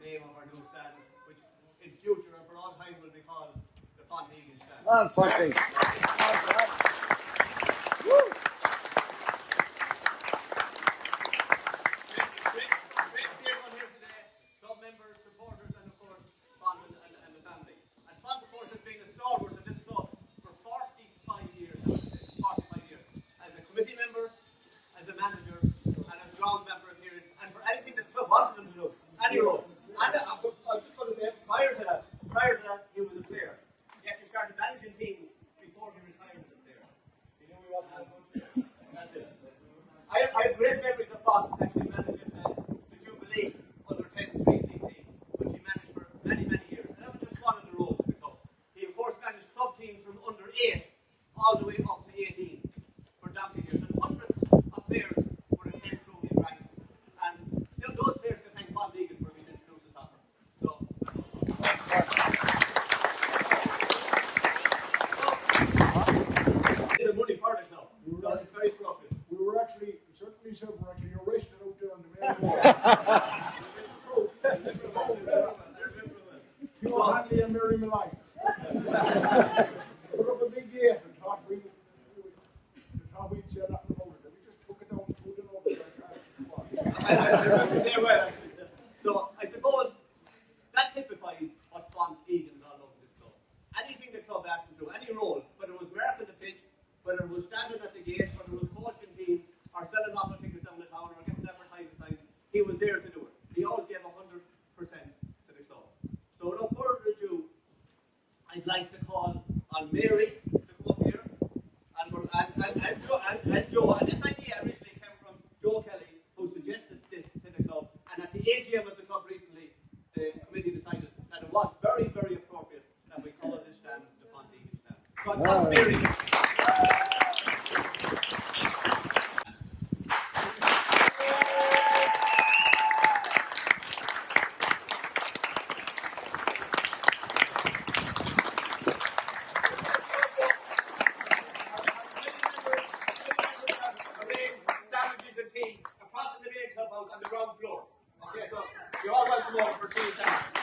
name of our new stand, which in future and for all time will be called the Font Egan stand. Well, fucking. Great, great to see everyone here today, club members, supporters, and of course, Font and, and, and the family. And Font, of course, has been a stalwart of this club for 45 years, I would say, 45 years. As a committee member, as a manager, and as ground member period, and for anything that the club wanted him to do, any role. And uh, I'm just I'm just going to say, prior to that, prior to that, he was a player. He actually started managing teams before he retired as a player. He knew he wasn't that good. That's it. I, have great memories of Fox actually managing the, the Jubilee under 10 Street League team, which he managed for many, many years. And that was just one of the roles of the club. He, of course, managed club teams from under 8 all the way up to 18 for donkey years. And hundreds of players were in 10 through his ranks. And those players can thank Bob Deegan for being introduced to soccer. So, the money part is now. Because it's very corrupted. We were actually, certainly said we're actually arrested out there on the main road. You know, Hanley and Mary Malone. Put up a big gate and thought we, we thought we'd say nothing about it. And we just took it down, threw it over like I, I remember very well, actually. So I suppose that typifies what Font Egan's all over this club. Anything the club asked him to, any role, whether it was marking the pitch, whether it was standing at the gate, whether it was coaching teams, or selling off tickets down the town, or getting advertising signs, he was there to do it. He always gave hundred percent to the club. So without further ado, I'd like to call on Mary come up here, and, and, and, and, Joe, and, and Joe. And this idea originally came from Joe Kelly, who suggested this to the club. And at the AGM of the club recently, the committee decided that it was very, very appropriate that we call this stand the Fontaine stand. So I Wow. Mary. On the ground floor. Okay, so you're all welcome over for tea sandwiches.